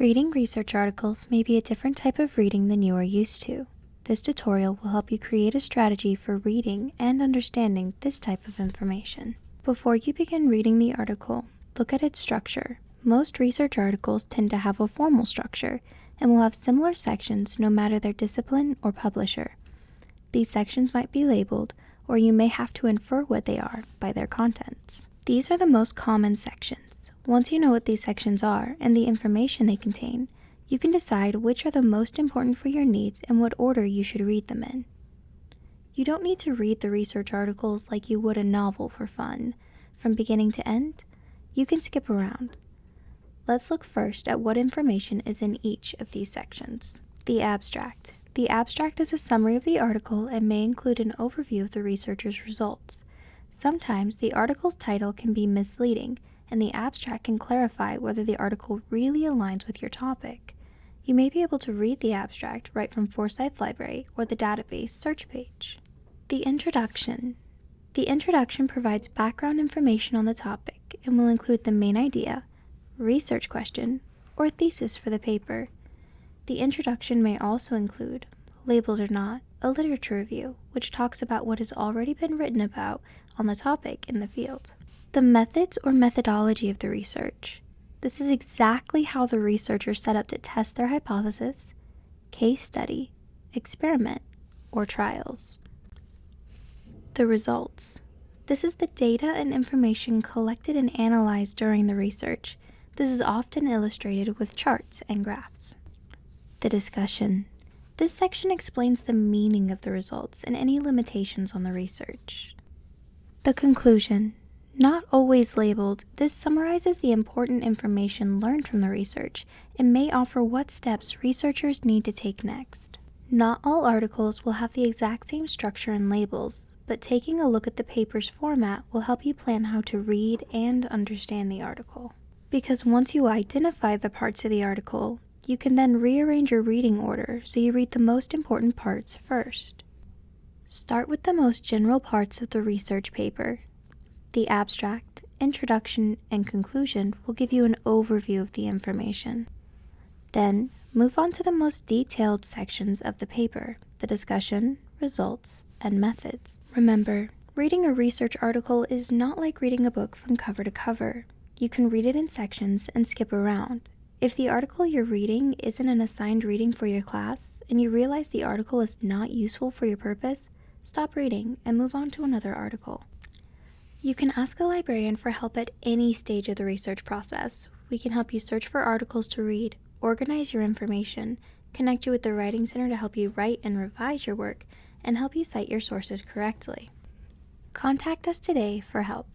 Reading research articles may be a different type of reading than you are used to. This tutorial will help you create a strategy for reading and understanding this type of information. Before you begin reading the article, look at its structure. Most research articles tend to have a formal structure and will have similar sections no matter their discipline or publisher. These sections might be labeled, or you may have to infer what they are by their contents. These are the most common sections. Once you know what these sections are and the information they contain, you can decide which are the most important for your needs and what order you should read them in. You don't need to read the research articles like you would a novel for fun. From beginning to end, you can skip around. Let's look first at what information is in each of these sections. The abstract. The abstract is a summary of the article and may include an overview of the researcher's results. Sometimes the article's title can be misleading, and the abstract can clarify whether the article really aligns with your topic. You may be able to read the abstract right from Forsyth Library or the database search page. The introduction. The introduction provides background information on the topic and will include the main idea, research question, or thesis for the paper. The introduction may also include, labeled or not, a literature review, which talks about what has already been written about on the topic in the field. The methods or methodology of the research. This is exactly how the researcher set up to test their hypothesis, case study, experiment, or trials. The results. This is the data and information collected and analyzed during the research. This is often illustrated with charts and graphs. The discussion. This section explains the meaning of the results and any limitations on the research. The conclusion. Not always labeled, this summarizes the important information learned from the research and may offer what steps researchers need to take next. Not all articles will have the exact same structure and labels, but taking a look at the paper's format will help you plan how to read and understand the article. Because once you identify the parts of the article, you can then rearrange your reading order so you read the most important parts first. Start with the most general parts of the research paper. The abstract, introduction, and conclusion will give you an overview of the information. Then, move on to the most detailed sections of the paper, the discussion, results, and methods. Remember, reading a research article is not like reading a book from cover to cover. You can read it in sections and skip around. If the article you're reading isn't an assigned reading for your class and you realize the article is not useful for your purpose, stop reading and move on to another article. You can ask a librarian for help at any stage of the research process. We can help you search for articles to read, organize your information, connect you with the Writing Center to help you write and revise your work, and help you cite your sources correctly. Contact us today for help.